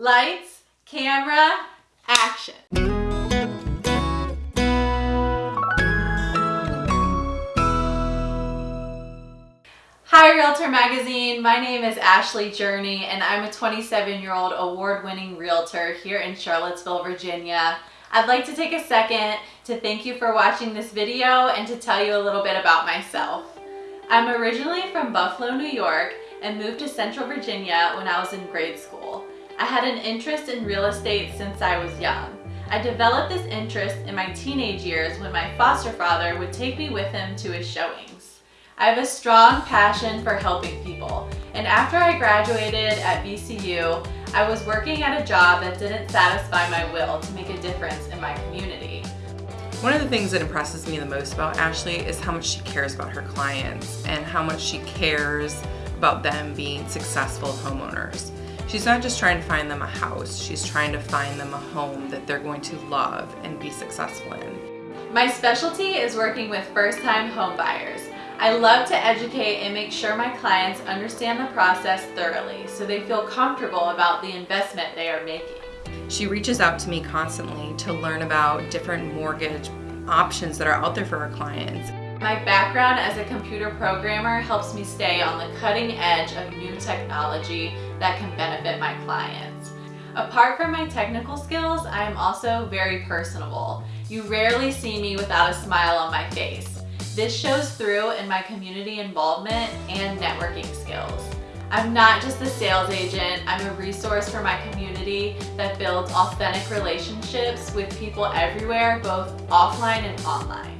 Lights, camera, action. Hi Realtor Magazine, my name is Ashley Journey and I'm a 27 year old award winning realtor here in Charlottesville, Virginia. I'd like to take a second to thank you for watching this video and to tell you a little bit about myself. I'm originally from Buffalo, New York and moved to Central Virginia when I was in grade school. I had an interest in real estate since I was young. I developed this interest in my teenage years when my foster father would take me with him to his showings. I have a strong passion for helping people, and after I graduated at VCU, I was working at a job that didn't satisfy my will to make a difference in my community. One of the things that impresses me the most about Ashley is how much she cares about her clients and how much she cares about them being successful homeowners. She's not just trying to find them a house, she's trying to find them a home that they're going to love and be successful in. My specialty is working with first-time home buyers. I love to educate and make sure my clients understand the process thoroughly so they feel comfortable about the investment they are making. She reaches out to me constantly to learn about different mortgage options that are out there for her clients. My background as a computer programmer helps me stay on the cutting edge of new technology that can benefit my clients. Apart from my technical skills, I am also very personable. You rarely see me without a smile on my face. This shows through in my community involvement and networking skills. I'm not just a sales agent, I'm a resource for my community that builds authentic relationships with people everywhere, both offline and online.